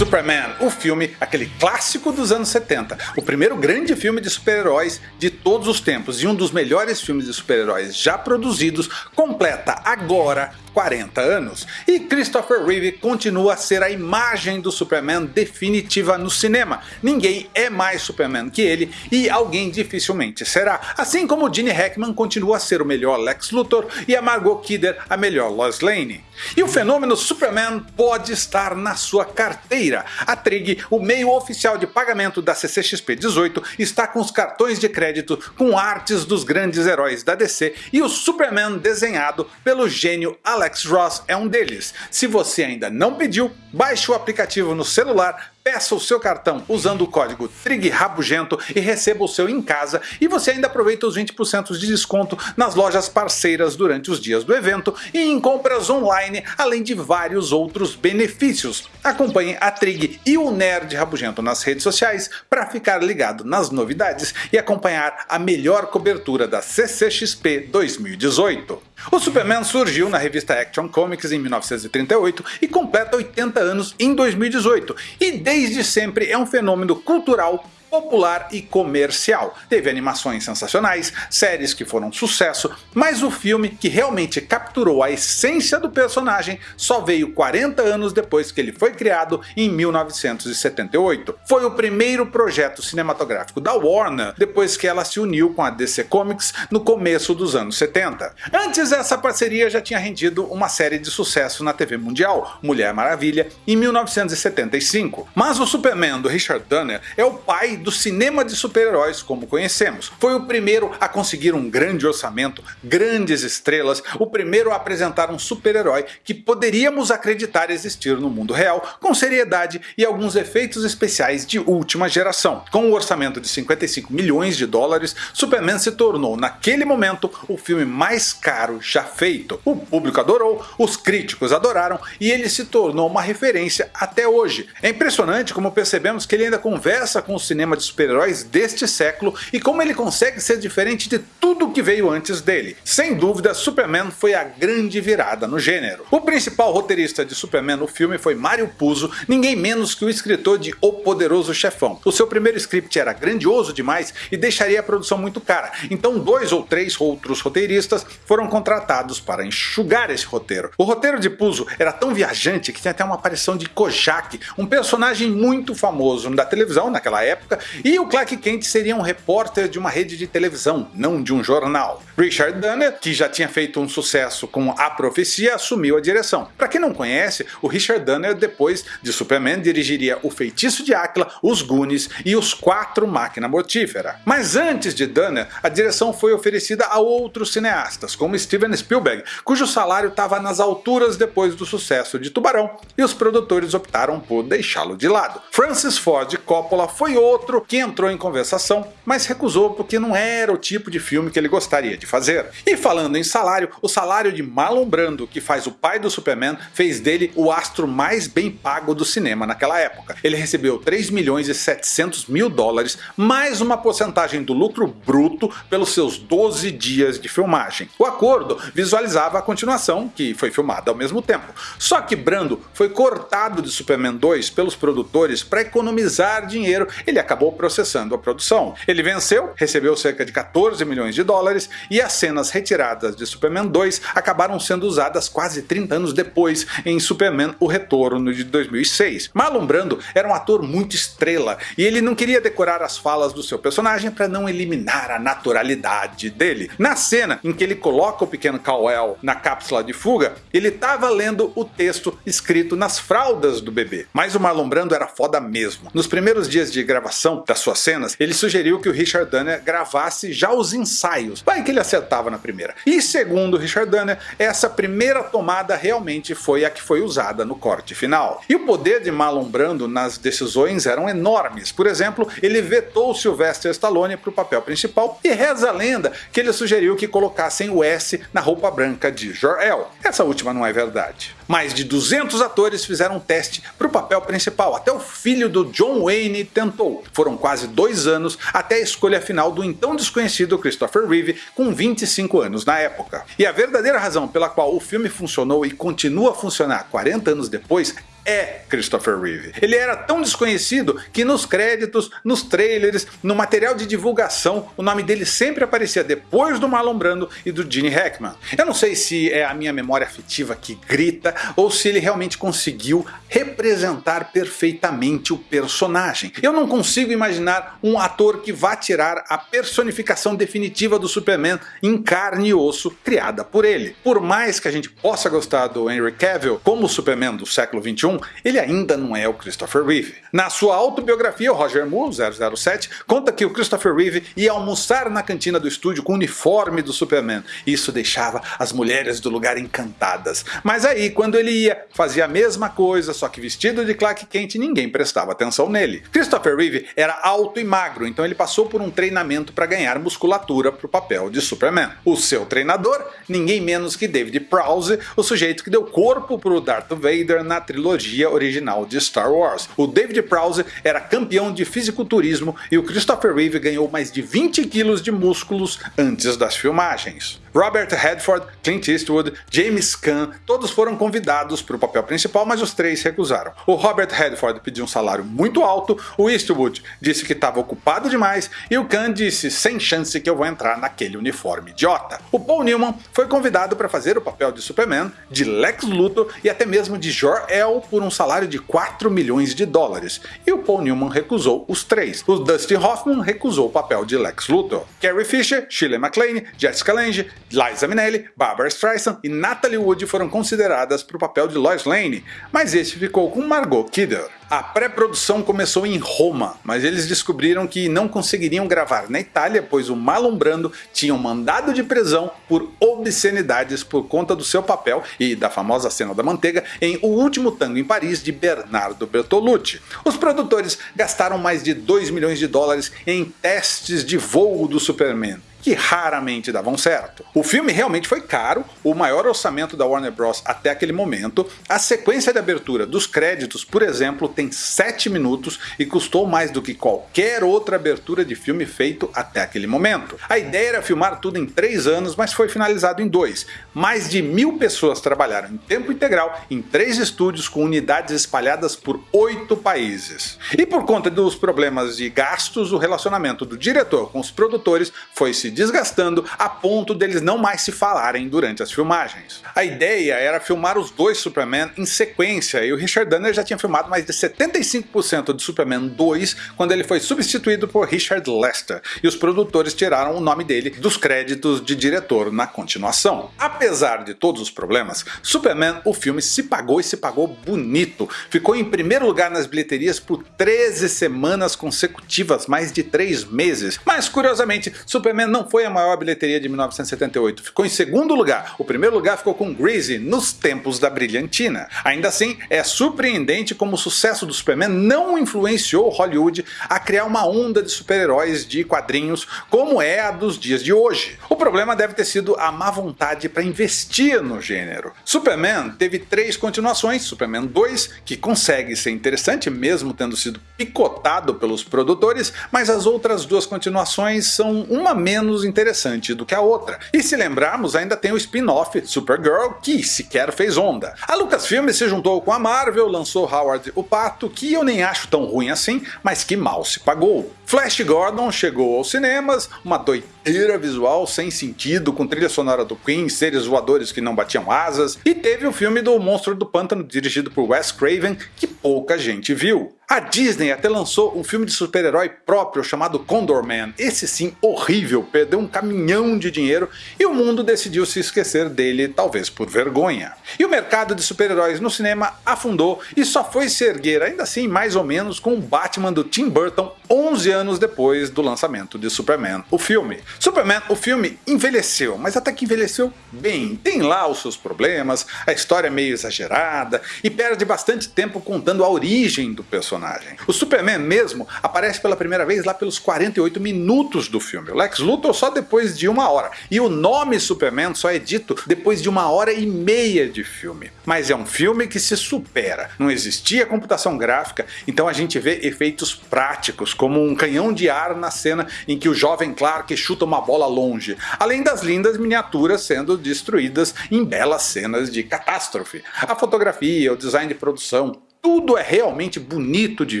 Superman, o filme, aquele clássico dos anos 70, o primeiro grande filme de super-heróis de todos os tempos e um dos melhores filmes de super-heróis já produzidos, completa agora 40 anos, e Christopher Reeve continua a ser a imagem do Superman definitiva no cinema. Ninguém é mais Superman que ele e alguém dificilmente será, assim como Gene Hackman continua a ser o melhor Lex Luthor e a Margot Kidder a melhor Lois Lane. E o fenômeno Superman pode estar na sua carteira. A Trig, o meio oficial de pagamento da CCXP 18, está com os cartões de crédito com artes dos grandes heróis da DC e o Superman desenhado pelo gênio Alex Ross é um deles. Se você ainda não pediu, baixe o aplicativo no celular, Peça o seu cartão usando o código TRIGRABUGENTO e receba o seu em casa e você ainda aproveita os 20% de desconto nas lojas parceiras durante os dias do evento e em compras online, além de vários outros benefícios. Acompanhe a Trig e o Nerd Rabugento nas redes sociais para ficar ligado nas novidades e acompanhar a melhor cobertura da CCXP 2018. O Superman surgiu na revista Action Comics em 1938 e completa 80 anos em 2018, e desde sempre é um fenômeno cultural popular e comercial. Teve animações sensacionais, séries que foram sucesso, mas o filme que realmente capturou a essência do personagem só veio 40 anos depois que ele foi criado em 1978. Foi o primeiro projeto cinematográfico da Warner depois que ela se uniu com a DC Comics no começo dos anos 70. Antes essa parceria já tinha rendido uma série de sucesso na TV mundial, Mulher Maravilha, em 1975. Mas o Superman do Richard Donner é o pai do cinema de super-heróis como conhecemos. Foi o primeiro a conseguir um grande orçamento, grandes estrelas, o primeiro a apresentar um super-herói que poderíamos acreditar existir no mundo real, com seriedade e alguns efeitos especiais de última geração. Com um orçamento de 55 milhões de dólares, Superman se tornou naquele momento o filme mais caro já feito. O público adorou, os críticos adoraram e ele se tornou uma referência até hoje. É impressionante como percebemos que ele ainda conversa com o cinema cinema de super-heróis deste século e como ele consegue ser diferente de tudo que veio antes dele. Sem dúvida, Superman foi a grande virada no gênero. O principal roteirista de Superman no filme foi Mario Puzo, ninguém menos que o escritor de O Poderoso Chefão. O seu primeiro script era grandioso demais e deixaria a produção muito cara, então dois ou três outros roteiristas foram contratados para enxugar esse roteiro. O roteiro de Puzo era tão viajante que tinha até uma aparição de Kojak, um personagem muito famoso da televisão naquela época e o Clark Kent seria um repórter de uma rede de televisão, não de um jornal. Richard Donner, que já tinha feito um sucesso com A Profecia, assumiu a direção. Para quem não conhece, o Richard Donner depois de Superman dirigiria O Feitiço de Áquila, Os Goonies e Os Quatro Máquina Mortífera. Mas antes de Donner, a direção foi oferecida a outros cineastas, como Steven Spielberg, cujo salário estava nas alturas depois do sucesso de Tubarão, e os produtores optaram por deixá-lo de lado. Francis Ford Coppola foi outro outro que entrou em conversação, mas recusou porque não era o tipo de filme que ele gostaria de fazer. E falando em salário, o salário de Marlon Brando, que faz o pai do Superman, fez dele o astro mais bem pago do cinema naquela época. Ele recebeu 3 milhões e 700 mil dólares, mais uma porcentagem do lucro bruto pelos seus 12 dias de filmagem. O acordo visualizava a continuação, que foi filmada ao mesmo tempo. Só que Brando foi cortado de Superman 2 pelos produtores para economizar dinheiro, ele acabou processando a produção. Ele venceu, recebeu cerca de 14 milhões de dólares e as cenas retiradas de Superman 2 acabaram sendo usadas quase 30 anos depois em Superman O Retorno de 2006. Marlon Brando era um ator muito estrela e ele não queria decorar as falas do seu personagem para não eliminar a naturalidade dele. Na cena em que ele coloca o pequeno Kal-El na cápsula de fuga, ele estava lendo o texto escrito nas fraldas do bebê. Mas o Marlon Brando era foda mesmo. Nos primeiros dias de gravação das suas cenas, ele sugeriu que o Richard Donner gravasse já os ensaios, vai que ele acertava na primeira. E segundo Richard Donner, essa primeira tomada realmente foi a que foi usada no corte final. E o poder de Marlon Brando nas decisões eram enormes, por exemplo, ele vetou Sylvester Stallone para o papel principal e reza a lenda que ele sugeriu que colocassem o S na roupa branca de Jor-El. Essa última não é verdade. Mais de 200 atores fizeram um teste para o papel principal, até o filho do John Wayne tentou. Foram quase dois anos até a escolha final do então desconhecido Christopher Reeve, com 25 anos na época. E a verdadeira razão pela qual o filme funcionou e continua a funcionar 40 anos depois é Christopher Reeve. Ele era tão desconhecido que nos créditos, nos trailers, no material de divulgação, o nome dele sempre aparecia depois do Marlon Brando e do Gene Hackman. Eu não sei se é a minha memória afetiva que grita ou se ele realmente conseguiu representar perfeitamente o personagem. Eu não consigo imaginar um ator que vá tirar a personificação definitiva do Superman em carne e osso criada por ele. Por mais que a gente possa gostar do Henry Cavill como Superman do século 21, ele ainda não é o Christopher Reeve. Na sua autobiografia, o Roger Moore, 007, conta que o Christopher Reeve ia almoçar na cantina do estúdio com o uniforme do Superman. Isso deixava as mulheres do lugar encantadas. Mas aí, quando ele ia, fazia a mesma coisa, só que vestido de Clark Kent, ninguém prestava atenção nele. Christopher Reeve era alto e magro, então ele passou por um treinamento para ganhar musculatura para o papel de Superman. O seu treinador, ninguém menos que David Prowse, o sujeito que deu corpo para o Darth Vader na trilogia original de Star Wars. O David Prowse era campeão de fisiculturismo e o Christopher Reeve ganhou mais de 20 quilos de músculos antes das filmagens. Robert Redford, Clint Eastwood, James Caan, todos foram convidados para o papel principal, mas os três recusaram. O Robert Redford pediu um salário muito alto, o Eastwood disse que estava ocupado demais e o Caan disse sem chance que eu vou entrar naquele uniforme idiota. O Paul Newman foi convidado para fazer o papel de Superman, de Lex Luthor e até mesmo de Jor-El por um salário de 4 milhões de dólares, e o Paul Newman recusou os três. O Dustin Hoffman recusou o papel de Lex Luthor. Carrie Fisher, Shirley MacLaine, Jessica Lange, Liza Minnelli, Barbara Streisand e Natalie Wood foram consideradas para o papel de Lois Lane, mas esse ficou com Margot Kidder. A pré-produção começou em Roma, mas eles descobriram que não conseguiriam gravar na Itália, pois o Marlon Brando tinha um mandado de prisão por obscenidades por conta do seu papel e da famosa cena da manteiga em O Último Tango em Paris de Bernardo Bertolucci. Os produtores gastaram mais de 2 milhões de dólares em testes de voo do Superman que raramente davam certo. O filme realmente foi caro, o maior orçamento da Warner Bros. até aquele momento, a sequência de abertura dos créditos, por exemplo, tem 7 minutos e custou mais do que qualquer outra abertura de filme feito até aquele momento. A ideia era filmar tudo em 3 anos, mas foi finalizado em 2. Mais de mil pessoas trabalharam em tempo integral em 3 estúdios com unidades espalhadas por 8 países. E por conta dos problemas de gastos, o relacionamento do diretor com os produtores foi se desgastando a ponto deles não mais se falarem durante as filmagens. A ideia era filmar os dois Superman em sequência e o Richard Donner já tinha filmado mais de 75% de Superman 2 quando ele foi substituído por Richard Lester e os produtores tiraram o nome dele dos créditos de diretor na continuação. Apesar de todos os problemas, Superman o filme se pagou e se pagou bonito. Ficou em primeiro lugar nas bilheterias por 13 semanas consecutivas, mais de 3 meses. Mas curiosamente, Superman não não foi a maior bilheteria de 1978, ficou em segundo lugar. O primeiro lugar ficou com Greasy, nos tempos da brilhantina. Ainda assim, é surpreendente como o sucesso do Superman não influenciou Hollywood a criar uma onda de super-heróis de quadrinhos como é a dos dias de hoje. O problema deve ter sido a má vontade para investir no gênero. Superman teve três continuações, Superman 2, que consegue ser interessante mesmo tendo sido picotado pelos produtores, mas as outras duas continuações são uma menos menos interessante do que a outra. E se lembrarmos, ainda tem o spin-off Supergirl, que sequer fez onda. A Lucasfilm se juntou com a Marvel, lançou Howard o Pato, que eu nem acho tão ruim assim, mas que mal se pagou. Flash Gordon chegou aos cinemas, uma doideira visual sem sentido, com trilha sonora do Queen, seres voadores que não batiam asas, e teve o filme do Monstro do Pântano dirigido por Wes Craven, que pouca gente viu. A Disney até lançou um filme de super-herói próprio chamado Condor Man. Esse sim, horrível, perdeu um caminhão de dinheiro e o mundo decidiu se esquecer dele, talvez por vergonha. E o mercado de super-heróis no cinema afundou e só foi se erguer ainda assim mais ou menos com o Batman do Tim Burton 11 anos depois do lançamento de Superman, o filme. Superman, o filme, envelheceu, mas até que envelheceu bem. Tem lá os seus problemas, a história é meio exagerada e perde bastante tempo contando a origem do personagem personagem. O Superman mesmo aparece pela primeira vez lá pelos 48 minutos do filme, o Lex Luthor só depois de uma hora, e o nome Superman só é dito depois de uma hora e meia de filme. Mas é um filme que se supera, não existia computação gráfica, então a gente vê efeitos práticos, como um canhão de ar na cena em que o jovem Clark chuta uma bola longe, além das lindas miniaturas sendo destruídas em belas cenas de catástrofe. A fotografia, o design de produção, tudo é realmente bonito de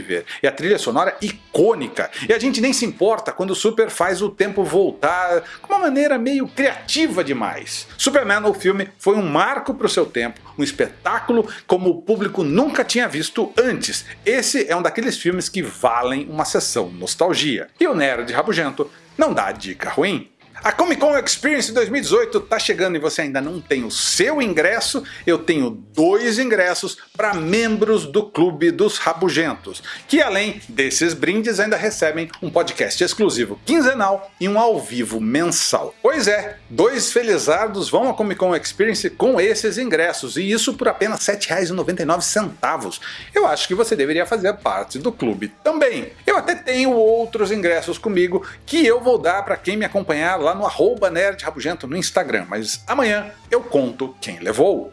ver, e a trilha sonora icônica, e a gente nem se importa quando o Super faz o tempo voltar com uma maneira meio criativa demais. Superman, o filme, foi um marco para o seu tempo, um espetáculo como o público nunca tinha visto antes. Esse é um daqueles filmes que valem uma sessão nostalgia. E o Nerd Rabugento não dá dica ruim. A Comic Con Experience 2018 está chegando e você ainda não tem o seu ingresso, eu tenho dois ingressos para membros do Clube dos Rabugentos, que além desses brindes ainda recebem um podcast exclusivo quinzenal e um ao vivo mensal. Pois é, dois felizardos vão à Comic Con Experience com esses ingressos, e isso por apenas R$ 7,99. Eu acho que você deveria fazer parte do clube também. Eu até tenho outros ingressos comigo que eu vou dar para quem me acompanhar lá lá no arroba Nerd Rabugento no Instagram, mas amanhã eu conto quem levou.